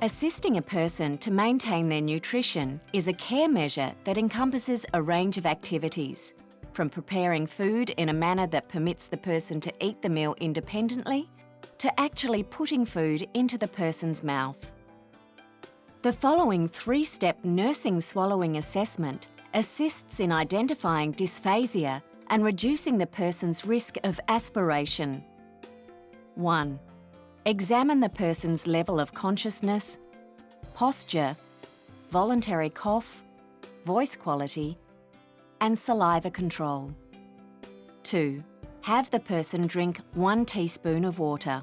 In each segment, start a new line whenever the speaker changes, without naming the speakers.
Assisting a person to maintain their nutrition is a care measure that encompasses a range of activities, from preparing food in a manner that permits the person to eat the meal independently to actually putting food into the person's mouth. The following three-step nursing swallowing assessment assists in identifying dysphagia and reducing the person's risk of aspiration. 1. Examine the person's level of consciousness, posture, voluntary cough, voice quality, and saliva control. 2. Have the person drink one teaspoon of water.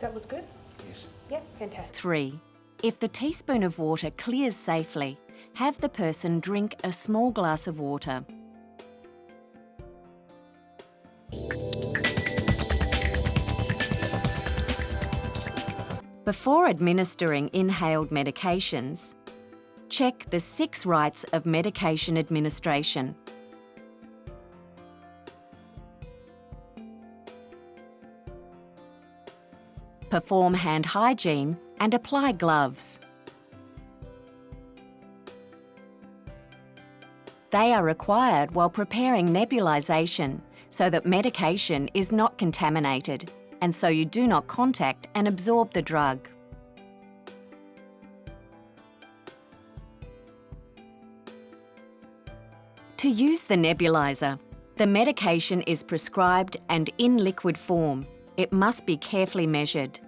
That was good?
Yes.
Yep, fantastic.
3. If the teaspoon of water clears safely, have the person drink a small glass of water. Before administering inhaled medications, check the six rights of medication administration. Perform hand hygiene and apply gloves. They are required while preparing nebulisation so that medication is not contaminated and so you do not contact and absorb the drug. To use the nebulizer, the medication is prescribed and in liquid form. It must be carefully measured.